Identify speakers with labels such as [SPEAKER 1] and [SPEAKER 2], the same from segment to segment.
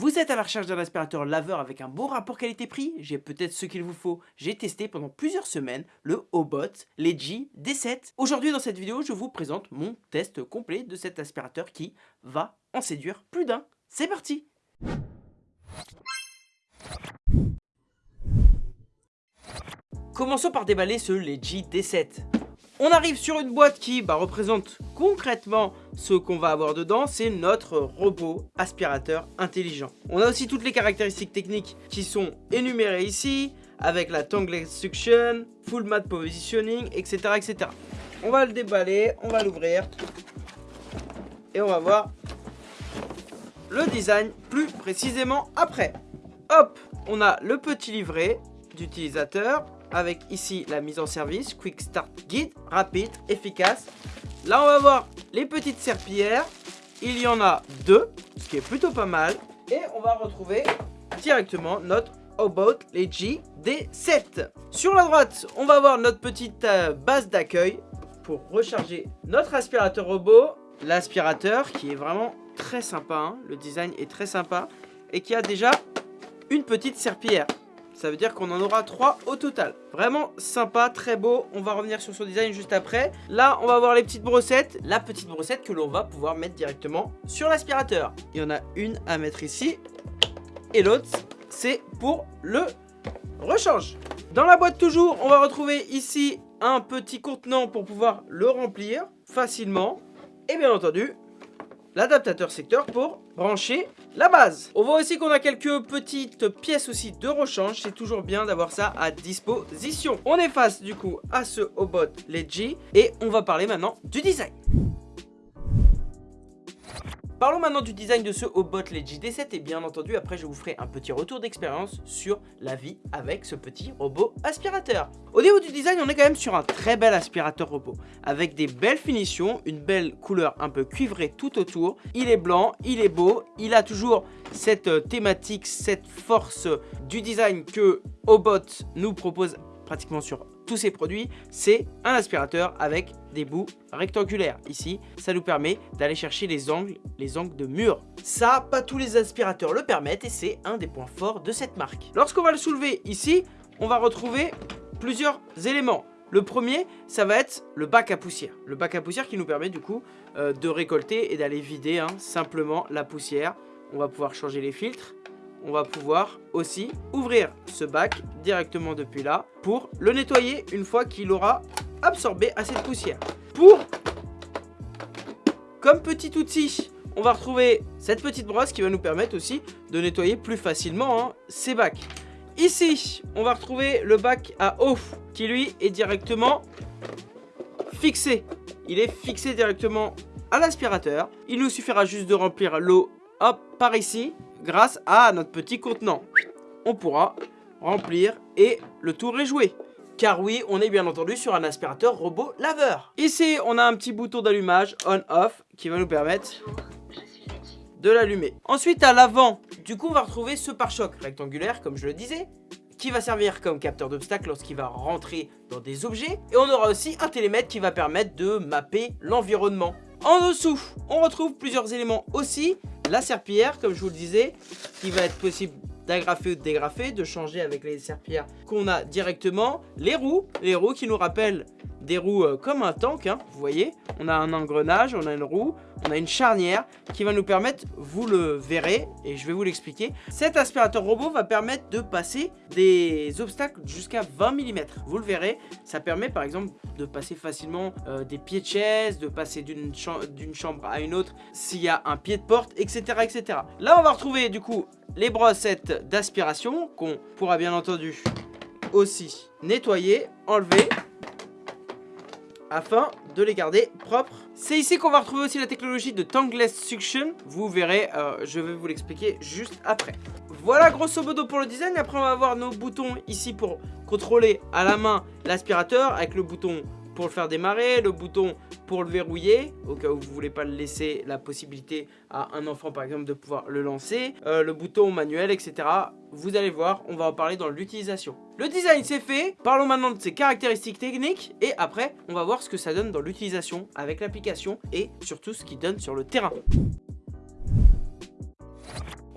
[SPEAKER 1] Vous êtes à la recherche d'un aspirateur laveur avec un bon rapport qualité-prix? J'ai peut-être ce qu'il vous faut. J'ai testé pendant plusieurs semaines le Hobot Legi D7. Aujourd'hui dans cette vidéo, je vous présente mon test complet de cet aspirateur qui va en séduire plus d'un. C'est parti Commençons par déballer ce Legi D7. On arrive sur une boîte qui bah, représente concrètement ce qu'on va avoir dedans, c'est notre robot aspirateur intelligent. On a aussi toutes les caractéristiques techniques qui sont énumérées ici, avec la tongueless suction, full mat positioning, etc., etc. On va le déballer, on va l'ouvrir, et on va voir le design plus précisément après. Hop, on a le petit livret d'utilisateur, avec ici la mise en service, Quick Start Guide, rapide, efficace. Là, on va voir les petites serpillères. Il y en a deux, ce qui est plutôt pas mal. Et on va retrouver directement notre About Legi D7. Sur la droite, on va voir notre petite euh, base d'accueil pour recharger notre aspirateur robot. L'aspirateur qui est vraiment très sympa, hein. le design est très sympa et qui a déjà une petite serpillière. Ça veut dire qu'on en aura 3 au total. Vraiment sympa, très beau. On va revenir sur son design juste après. Là, on va voir les petites brossettes. La petite brossette que l'on va pouvoir mettre directement sur l'aspirateur. Il y en a une à mettre ici. Et l'autre, c'est pour le rechange. Dans la boîte toujours, on va retrouver ici un petit contenant pour pouvoir le remplir facilement. Et bien entendu, l'adaptateur secteur pour brancher la base. On voit aussi qu'on a quelques petites pièces aussi de rechange. C'est toujours bien d'avoir ça à disposition. On est face du coup à ce Obot Legi et on va parler maintenant du design. Parlons maintenant du design de ce Hobot Legi D7 et bien entendu après je vous ferai un petit retour d'expérience sur la vie avec ce petit robot aspirateur. Au niveau du design on est quand même sur un très bel aspirateur robot avec des belles finitions, une belle couleur un peu cuivrée tout autour. Il est blanc, il est beau, il a toujours cette euh, thématique, cette force du design que Hobot nous propose pratiquement sur tous ces produits, c'est un aspirateur avec des bouts rectangulaires. Ici, ça nous permet d'aller chercher les angles, les angles de mur. Ça, pas tous les aspirateurs le permettent et c'est un des points forts de cette marque. Lorsqu'on va le soulever ici, on va retrouver plusieurs éléments. Le premier, ça va être le bac à poussière. Le bac à poussière qui nous permet du coup euh, de récolter et d'aller vider hein, simplement la poussière. On va pouvoir changer les filtres on va pouvoir aussi ouvrir ce bac directement depuis là pour le nettoyer une fois qu'il aura absorbé assez de poussière. Pour, comme petit outil, on va retrouver cette petite brosse qui va nous permettre aussi de nettoyer plus facilement hein, ces bacs. Ici, on va retrouver le bac à eau qui lui est directement fixé. Il est fixé directement à l'aspirateur. Il nous suffira juste de remplir l'eau par ici grâce à notre petit contenant. On pourra remplir et le tour est joué. Car oui, on est bien entendu sur un aspirateur robot laveur. Ici, on a un petit bouton d'allumage on-off qui va nous permettre de l'allumer. Ensuite, à l'avant, du coup, on va retrouver ce pare-choc rectangulaire, comme je le disais, qui va servir comme capteur d'obstacles lorsqu'il va rentrer dans des objets. Et on aura aussi un télémètre qui va permettre de mapper l'environnement. En dessous, on retrouve plusieurs éléments aussi, la serpillière, comme je vous le disais, qui va être possible d'agrafer ou de dégrafer, de changer avec les serpillères qu'on a directement. Les roues, les roues qui nous rappellent des roues euh, comme un tank, hein, vous voyez. On a un engrenage, on a une roue, on a une charnière qui va nous permettre, vous le verrez, et je vais vous l'expliquer. Cet aspirateur robot va permettre de passer des obstacles jusqu'à 20 mm. Vous le verrez, ça permet par exemple de passer facilement euh, des pieds de chaise, de passer d'une chambre à une autre s'il y a un pied de porte, etc., etc. Là, on va retrouver du coup les brossettes d'aspiration qu'on pourra bien entendu aussi nettoyer, enlever afin de les garder propres. C'est ici qu'on va retrouver aussi la technologie de Tangless Suction. Vous verrez, euh, je vais vous l'expliquer juste après. Voilà grosso modo pour le design. Après on va avoir nos boutons ici pour contrôler à la main l'aspirateur avec le bouton pour le faire démarrer, le bouton pour le verrouiller, au cas où vous voulez pas laisser la possibilité à un enfant par exemple de pouvoir le lancer, euh, le bouton manuel, etc. Vous allez voir, on va en parler dans l'utilisation. Le design c'est fait, parlons maintenant de ses caractéristiques techniques et après on va voir ce que ça donne dans l'utilisation avec l'application et surtout ce qu'il donne sur le terrain.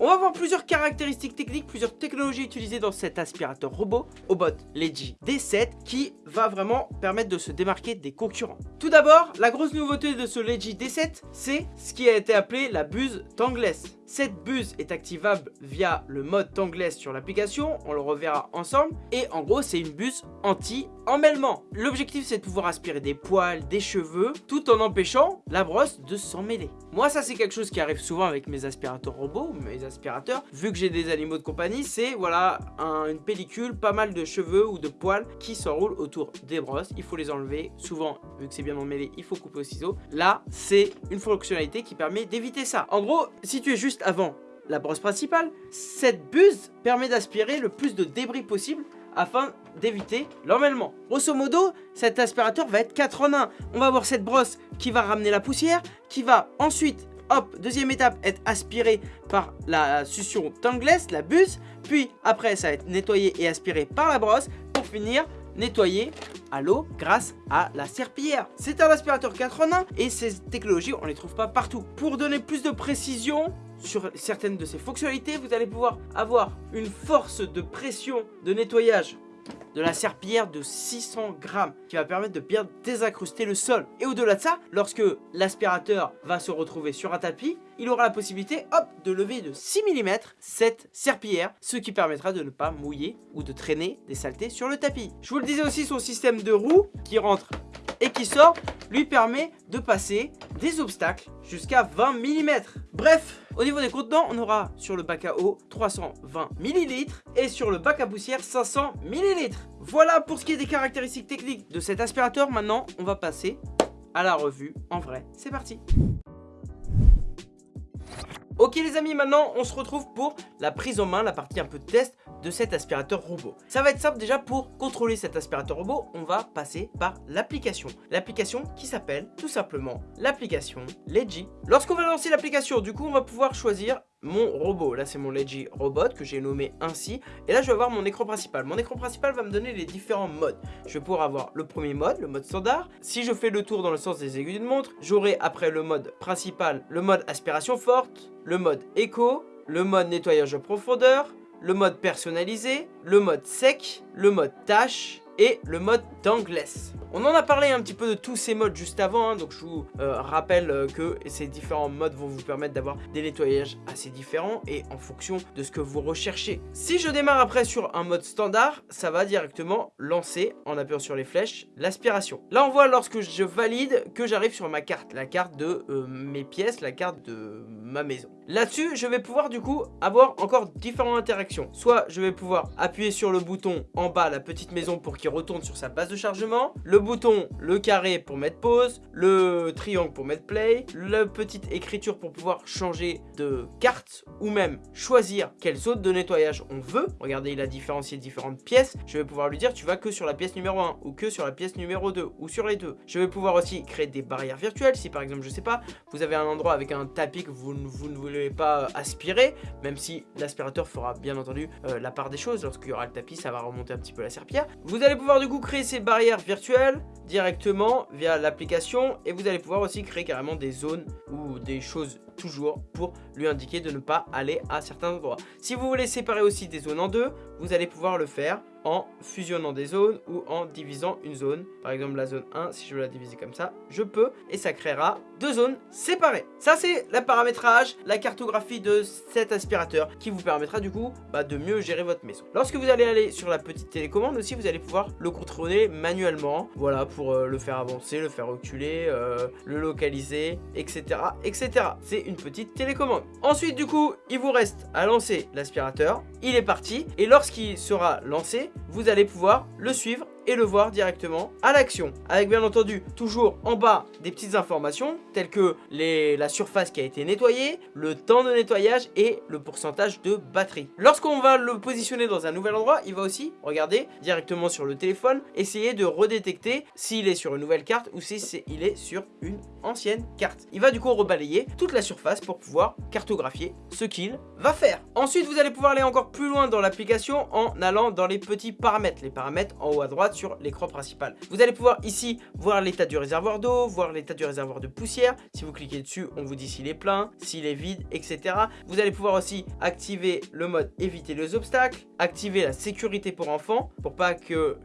[SPEAKER 1] On va voir plusieurs caractéristiques techniques, plusieurs technologies utilisées dans cet aspirateur robot, Obot Legi D7, qui va vraiment permettre de se démarquer des concurrents. Tout d'abord, la grosse nouveauté de ce Legi D7, c'est ce qui a été appelé la buse tangless. Cette buse est activable via le mode tangless sur l'application, on le reverra ensemble, et en gros c'est une buse anti-emmêlement. L'objectif c'est de pouvoir aspirer des poils, des cheveux, tout en empêchant la brosse de s'en mêler. Moi ça c'est quelque chose qui arrive souvent avec mes aspirateurs robots, mes aspirateurs, vu que j'ai des animaux de compagnie, c'est voilà une pellicule, pas mal de cheveux ou de poils qui s'enroulent autour des brosses, il faut les enlever, souvent vu que c'est bien emmêlé, il faut couper au ciseau. Là c'est une fonctionnalité qui permet d'éviter ça. En gros, si tu es juste avant la brosse principale, cette buse permet d'aspirer le plus de débris possible afin d'éviter l'emmêlement. Grosso modo, cet aspirateur va être 4 en 1. On va avoir cette brosse qui va ramener la poussière, qui va ensuite, hop, deuxième étape, être aspirée par la succion tangless, la buse, puis après ça va être nettoyé et aspiré par la brosse, pour finir nettoyer à l'eau grâce à la serpillière. C'est un aspirateur 4 en 1 et ces technologies on les trouve pas partout. Pour donner plus de précision sur certaines de ces fonctionnalités, vous allez pouvoir avoir une force de pression de nettoyage de la serpillière de 600 grammes qui va permettre de bien désincruster le sol. Et au-delà de ça, lorsque l'aspirateur va se retrouver sur un tapis, il aura la possibilité hop, de lever de 6 mm cette serpillière, ce qui permettra de ne pas mouiller ou de traîner des saletés sur le tapis. Je vous le disais aussi, son système de roues qui rentre et qui sort lui permet de passer des obstacles jusqu'à 20 mm. Bref, au niveau des contenants, on aura sur le bac à eau 320 ml et sur le bac à poussière 500 ml. Voilà pour ce qui est des caractéristiques techniques de cet aspirateur. Maintenant, on va passer à la revue en vrai. C'est parti Ok les amis, maintenant on se retrouve pour la prise en main, la partie un peu de test de cet aspirateur robot. Ça va être simple déjà pour contrôler cet aspirateur robot, on va passer par l'application. L'application qui s'appelle tout simplement l'application Legi. Lorsqu'on va lancer l'application, du coup on va pouvoir choisir mon robot. Là, c'est mon Legi Robot que j'ai nommé ainsi. Et là, je vais avoir mon écran principal. Mon écran principal va me donner les différents modes. Je vais pouvoir avoir le premier mode, le mode standard. Si je fais le tour dans le sens des aiguilles d'une montre, j'aurai après le mode principal, le mode aspiration forte, le mode écho, le mode nettoyage de profondeur, le mode personnalisé, le mode sec, le mode tâche et le mode tangless. On en a parlé un petit peu de tous ces modes juste avant, hein, donc je vous euh, rappelle euh, que ces différents modes vont vous permettre d'avoir des nettoyages assez différents et en fonction de ce que vous recherchez. Si je démarre après sur un mode standard, ça va directement lancer, en appuyant sur les flèches, l'aspiration. Là on voit lorsque je valide que j'arrive sur ma carte, la carte de euh, mes pièces, la carte de ma maison. Là-dessus, je vais pouvoir du coup avoir encore différentes interactions. Soit je vais pouvoir appuyer sur le bouton en bas, la petite maison pour qu'il retourne sur sa base de chargement, le bouton, le carré pour mettre pause, le triangle pour mettre play, la petite écriture pour pouvoir changer de carte ou même choisir quelle zone de nettoyage on veut. Regardez, il a différencié différentes pièces. Je vais pouvoir lui dire tu vas que sur la pièce numéro 1 ou que sur la pièce numéro 2 ou sur les deux. Je vais pouvoir aussi créer des barrières virtuelles si par exemple, je sais pas, vous avez un endroit avec un tapis que vous, vous ne voulez pas aspirer, même si l'aspirateur fera bien entendu euh, la part des choses. Lorsqu'il y aura le tapis, ça va remonter un petit peu la serpillère. Vous allez pouvoir du coup créer ces barrières virtuelles directement via l'application et vous allez pouvoir aussi créer carrément des zones ou des choses toujours pour lui indiquer de ne pas aller à certains endroits. Si vous voulez séparer aussi des zones en deux, vous allez pouvoir le faire en fusionnant des zones ou en divisant une zone. Par exemple la zone 1, si je veux la diviser comme ça, je peux et ça créera deux zones séparées. Ça c'est le paramétrage, la cartographie de cet aspirateur qui vous permettra du coup bah, de mieux gérer votre maison. Lorsque vous allez aller sur la petite télécommande aussi, vous allez pouvoir le contrôler manuellement. Voilà pour euh, le faire avancer, le faire reculer, euh, le localiser, etc. etc. C'est une petite télécommande. Ensuite du coup, il vous reste à lancer l'aspirateur. Il est parti et lorsqu'il sera lancé, vous allez pouvoir le suivre et le voir directement à l'action. Avec bien entendu toujours en bas des petites informations telles que la surface qui a été nettoyée, le temps de nettoyage et le pourcentage de batterie. Lorsqu'on va le positionner dans un nouvel endroit, il va aussi, regarder directement sur le téléphone, essayer de redétecter s'il est sur une nouvelle carte ou si est, il est sur une ancienne carte. Il va du coup rebalayer toute la surface pour pouvoir cartographier ce qu'il va faire. Ensuite, vous allez pouvoir aller encore plus loin dans l'application en allant dans les petits paramètres. Les paramètres en haut à droite droite sur l'écran principal. Vous allez pouvoir ici voir l'état du réservoir d'eau, voir l'état du réservoir de poussière. Si vous cliquez dessus, on vous dit s'il est plein, s'il est vide, etc. Vous allez pouvoir aussi activer le mode éviter les obstacles, activer la sécurité pour enfants pour pas que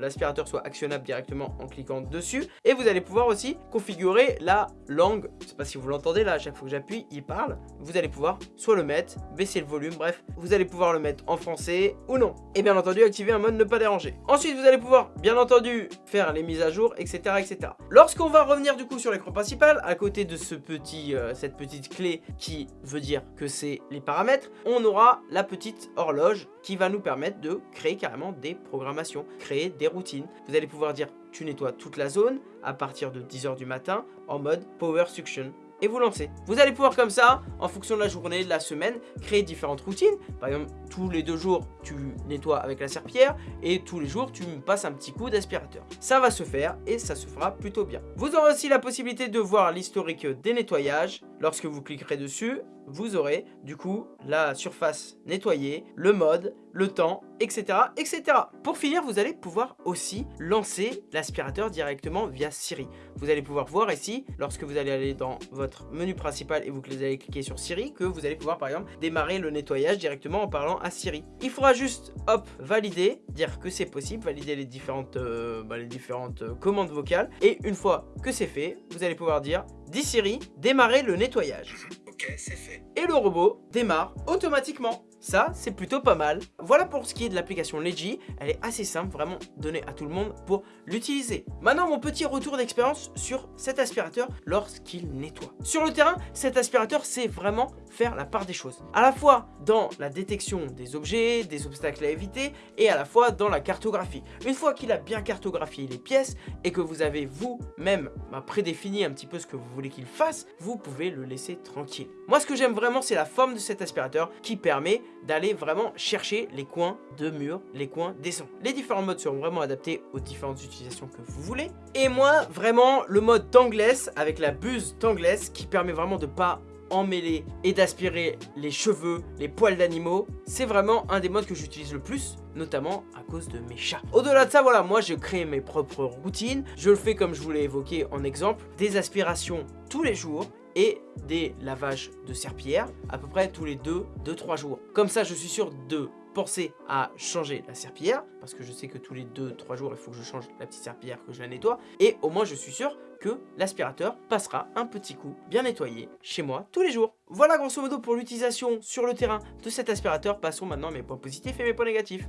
[SPEAKER 1] l'aspirateur soit actionnable directement en cliquant dessus. Et vous allez pouvoir aussi configurer la langue. Je sais pas si vous l'entendez là, à chaque fois que j'appuie, il parle. Vous allez pouvoir soit le mettre, baisser le volume, bref, vous allez pouvoir le mettre en français ou non. Et bien entendu, activer un mode ne pas déranger. Ensuite, vous allez pouvoir, bien entendu, faire les mises à jour, etc. etc. Lorsqu'on va revenir du coup sur l'écran principal, à côté de ce petit, euh, cette petite clé qui veut dire que c'est les paramètres, on aura la petite horloge qui va nous permettre de créer carrément des programmations, créer des routines. Vous allez pouvoir dire tu nettoies toute la zone à partir de 10h du matin en mode Power Suction vous lancez. Vous allez pouvoir comme ça, en fonction de la journée, de la semaine, créer différentes routines. Par exemple, tous les deux jours, tu nettoies avec la serpillière et tous les jours, tu passes un petit coup d'aspirateur. Ça va se faire et ça se fera plutôt bien. Vous aurez aussi la possibilité de voir l'historique des nettoyages. Lorsque vous cliquerez dessus, vous aurez du coup la surface nettoyée, le mode, le temps, etc. etc. Pour finir, vous allez pouvoir aussi lancer l'aspirateur directement via Siri. Vous allez pouvoir voir ici, lorsque vous allez aller dans votre menu principal et vous allez cliquer sur Siri, que vous allez pouvoir par exemple démarrer le nettoyage directement en parlant à Siri. Il faudra juste, hop, valider, dire que c'est possible, valider les différentes, euh, bah, euh, commandes vocales. Et une fois que c'est fait, vous allez pouvoir dire, dis Siri, démarrer le nettoyage. Ok, c'est fait. Et le robot démarre automatiquement. Ça, c'est plutôt pas mal. Voilà pour ce qui est de l'application Leji. Elle est assez simple, vraiment donnée à tout le monde pour l'utiliser. Maintenant, mon petit retour d'expérience sur cet aspirateur lorsqu'il nettoie. Sur le terrain, cet aspirateur, c'est vraiment faire la part des choses. À la fois dans la détection des objets, des obstacles à éviter, et à la fois dans la cartographie. Une fois qu'il a bien cartographié les pièces, et que vous avez vous-même bah, prédéfini un petit peu ce que vous voulez qu'il fasse, vous pouvez le laisser tranquille. Moi, ce que j'aime vraiment, c'est la forme de cet aspirateur qui permet d'aller vraiment chercher les coins de mur, les coins descend. Les différents modes seront vraiment adaptés aux différentes utilisations que vous voulez. Et moi, vraiment, le mode tangless avec la buse tangless qui permet vraiment de pas emmêler et d'aspirer les cheveux, les poils d'animaux, c'est vraiment un des modes que j'utilise le plus, notamment à cause de mes chats. Au-delà de ça, voilà, moi je crée mes propres routines, je le fais comme je vous l'ai évoqué en exemple, des aspirations tous les jours, et des lavages de serpillère à peu près tous les 2-3 jours. Comme ça, je suis sûr de penser à changer la serpillière, parce que je sais que tous les 2-3 jours, il faut que je change la petite serpillière, que je la nettoie, et au moins je suis sûr que l'aspirateur passera un petit coup bien nettoyé chez moi tous les jours. Voilà grosso modo pour l'utilisation sur le terrain de cet aspirateur. Passons maintenant à mes points positifs et mes points négatifs.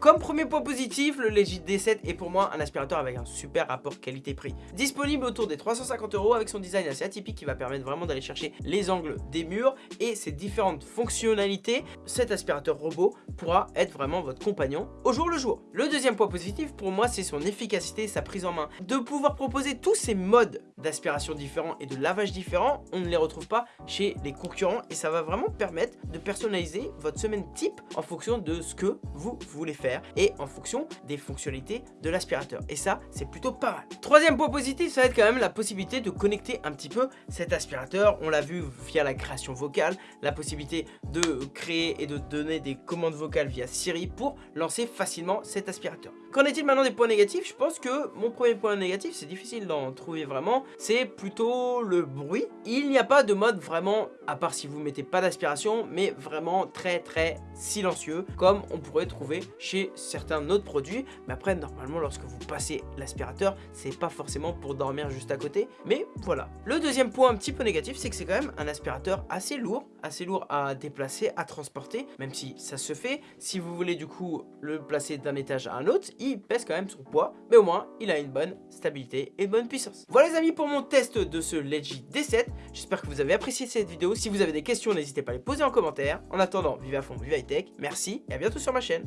[SPEAKER 1] Comme premier point positif, le Legit D7 est pour moi un aspirateur avec un super rapport qualité-prix. Disponible autour des 350 euros avec son design assez atypique qui va permettre vraiment d'aller chercher les angles des murs et ses différentes fonctionnalités, cet aspirateur robot pourra être vraiment votre compagnon au jour le jour. Le deuxième point positif pour moi c'est son efficacité et sa prise en main. De pouvoir proposer tous ces modes d'aspiration différents et de lavage différents, on ne les retrouve pas chez les concurrents et ça va vraiment permettre de personnaliser votre semaine type en fonction de ce que vous voulez faire et en fonction des fonctionnalités de l'aspirateur. Et ça, c'est plutôt pas mal. Troisième point positif, ça va être quand même la possibilité de connecter un petit peu cet aspirateur. On l'a vu via la création vocale, la possibilité de créer et de donner des commandes vocales via Siri pour lancer facilement cet aspirateur. Qu'en est-il maintenant des points négatifs? Je pense que mon premier point négatif, c'est difficile d'en trouver vraiment, c'est plutôt le bruit. Il n'y a pas de mode vraiment, à part si vous mettez pas d'aspiration, mais vraiment très très silencieux, comme on pourrait trouver chez certains autres produits. Mais après, normalement, lorsque vous passez l'aspirateur, c'est pas forcément pour dormir juste à côté. Mais voilà. Le deuxième point un petit peu négatif, c'est que c'est quand même un aspirateur assez lourd, assez lourd à déplacer, à transporter, même si ça se fait. Si vous voulez du coup le placer d'un étage à un autre, il pèse quand même son poids, mais au moins il a une bonne stabilité et une bonne puissance. Voilà les amis pour mon test de ce Legit D7. J'espère que vous avez apprécié cette vidéo. Si vous avez des questions, n'hésitez pas à les poser en commentaire. En attendant, vive à fond, vive high tech. Merci et à bientôt sur ma chaîne.